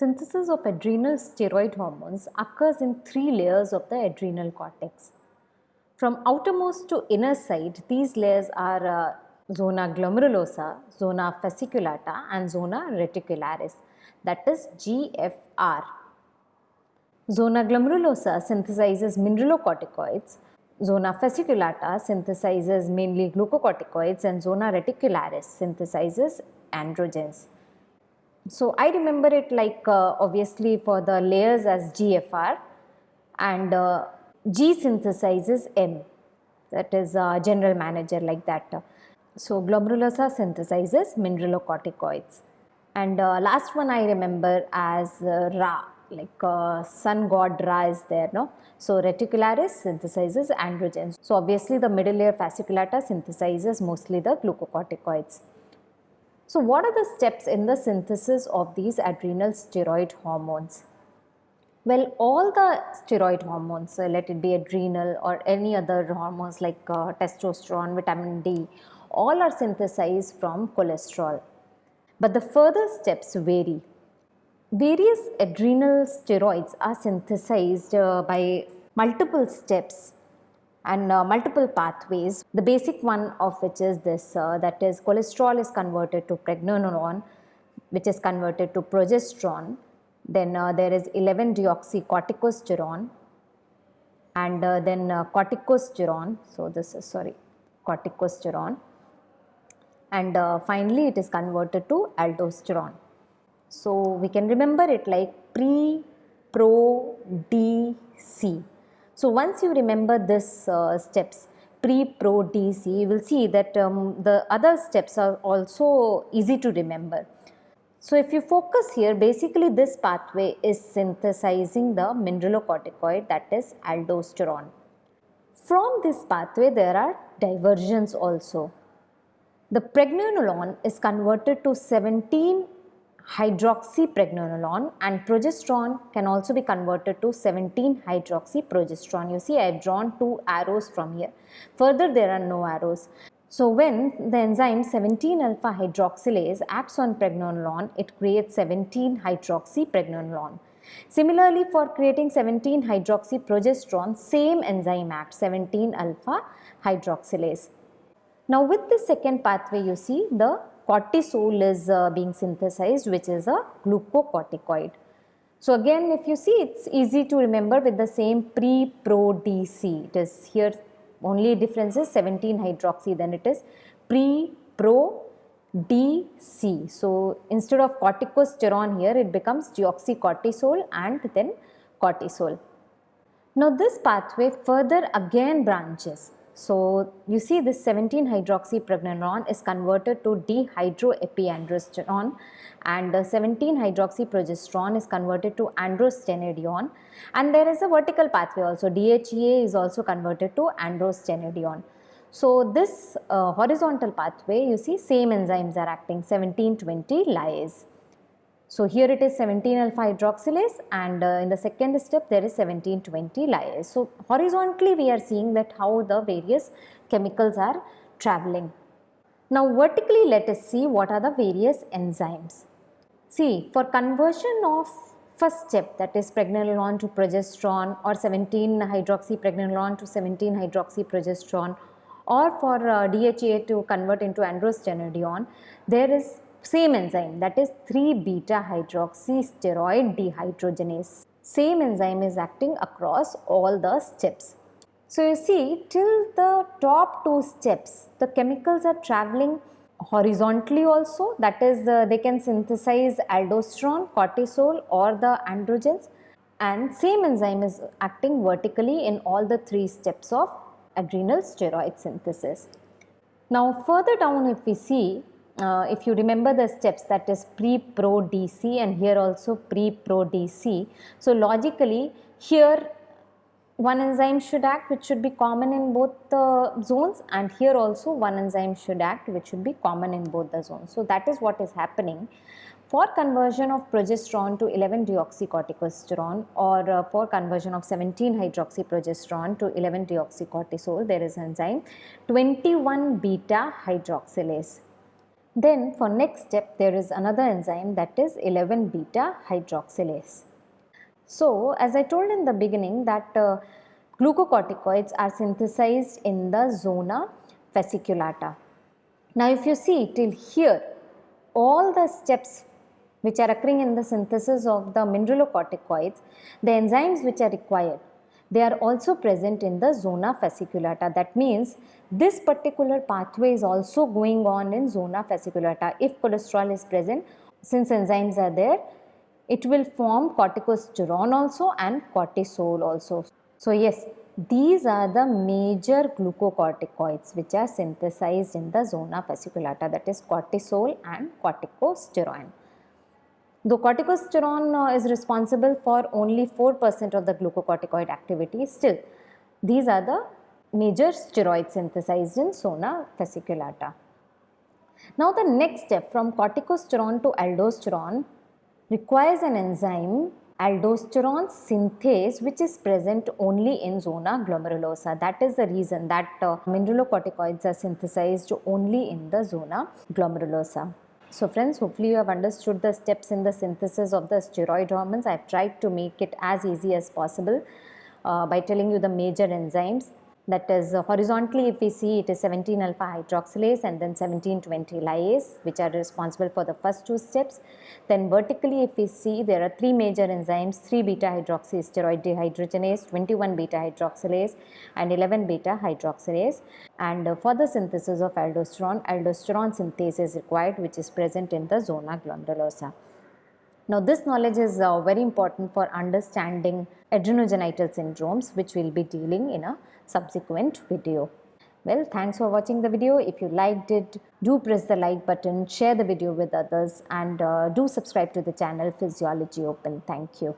Synthesis of adrenal steroid hormones occurs in three layers of the adrenal cortex. From outermost to inner side, these layers are uh, zona glomerulosa, zona fasciculata and zona reticularis that is GFR. Zona glomerulosa synthesizes mineralocorticoids, zona fasciculata synthesizes mainly glucocorticoids and zona reticularis synthesizes androgens. So I remember it like uh, obviously for the layers as GFR and uh, G synthesizes M that is uh, general manager like that. So glomerulosa synthesizes mineralocorticoids and uh, last one I remember as uh, Ra like uh, sun god Ra is there no. So reticularis synthesizes androgens. So obviously the middle layer fasciculata synthesizes mostly the glucocorticoids. So what are the steps in the synthesis of these adrenal steroid hormones? Well, all the steroid hormones, uh, let it be adrenal or any other hormones like uh, testosterone, vitamin D, all are synthesized from cholesterol. But the further steps vary. Various adrenal steroids are synthesized uh, by multiple steps and uh, multiple pathways. The basic one of which is this uh, that is cholesterol is converted to pregnenolone which is converted to progesterone. Then uh, there is 11 deoxycorticosterone and uh, then uh, corticosterone. So this is sorry corticosterone and uh, finally it is converted to aldosterone. So we can remember it like pre, pro, D, C. So once you remember this uh, steps pre, pro, DC, you will see that um, the other steps are also easy to remember. So if you focus here, basically this pathway is synthesizing the mineralocorticoid that is aldosterone. From this pathway, there are diversions also. The pregnenolone is converted to 17 hydroxypregnenolone and progesterone can also be converted to 17 hydroxyprogesterone. You see I have drawn two arrows from here. Further there are no arrows. So when the enzyme 17 alpha hydroxylase acts on pregnenolone, it creates 17 hydroxypregnenolone. Similarly for creating 17 hydroxyprogesterone, same enzyme acts 17 alpha hydroxylase. Now with the second pathway you see the cortisol is uh, being synthesized which is a glucocorticoid. So again if you see it's easy to remember with the same pre-pro-DC. It is here only difference is 17 hydroxy then it is pre-pro-DC. So instead of corticosterone here it becomes deoxycortisol and then cortisol. Now this pathway further again branches so you see this 17 hydroxypregnenolone is converted to dehydroepiandrosterone and 17 hydroxyprogesterone is converted to androstenedione and there is a vertical pathway also DHEA is also converted to androstenedione. So this uh, horizontal pathway you see same enzymes are acting 17, 20 lyase. So here it is 17 alpha hydroxylase and uh, in the second step there is 1720 lyase. So horizontally we are seeing that how the various chemicals are traveling. Now vertically let us see what are the various enzymes. See for conversion of first step that is pregnenolone to progesterone or 17 hydroxypregnenolone to 17 hydroxyprogesterone or for uh, to convert into androstenedione there is same enzyme that is 3 beta hydroxysteroid dehydrogenase. Same enzyme is acting across all the steps. So you see till the top two steps the chemicals are traveling horizontally also that is uh, they can synthesize aldosterone, cortisol or the androgens and same enzyme is acting vertically in all the three steps of adrenal steroid synthesis. Now further down if we see uh, if you remember the steps that is pre-pro DC and here also pre-pro DC. So logically here one enzyme should act which should be common in both the zones and here also one enzyme should act which should be common in both the zones. So that is what is happening for conversion of progesterone to 11 deoxycorticosterone or uh, for conversion of 17 hydroxyprogesterone to 11 deoxycortisol there is enzyme 21 beta hydroxylase Then for next step there is another enzyme that is 11 beta hydroxylase. So as I told in the beginning that uh, glucocorticoids are synthesized in the zona fasciculata. Now if you see till here all the steps which are occurring in the synthesis of the mineralocorticoids, the enzymes which are required, they are also present in the zona fasciculata. That means this particular pathway is also going on in zona fasciculata. If cholesterol is present, since enzymes are there, it will form corticosterone also and cortisol also. So yes, these are the major glucocorticoids which are synthesized in the zona fasciculata that is cortisol and corticosterone. Though corticosterone uh, is responsible for only 4% of the glucocorticoid activity, still these are the major steroids synthesized in zona fasciculata. Now the next step from corticosterone to aldosterone requires an enzyme aldosterone synthase which is present only in zona glomerulosa. That is the reason that uh, mineralocorticoids are synthesized only in the zona glomerulosa. So friends, hopefully you have understood the steps in the synthesis of the steroid hormones. I have tried to make it as easy as possible uh, by telling you the major enzymes that is uh, horizontally if we see it is 17 alpha hydroxylase and then 1720 lyase which are responsible for the first two steps. Then vertically if we see there are three major enzymes 3 beta hydroxysteroid dehydrogenase, 21 beta hydroxylase and 11 beta hydroxylase and uh, for the synthesis of aldosterone, aldosterone synthase is required which is present in the zona glomerulosa. Now this knowledge is uh, very important for understanding adrenogenital syndromes which we will be dealing in a subsequent video. Well, thanks for watching the video. If you liked it, do press the like button, share the video with others and uh, do subscribe to the channel Physiology Open. Thank you.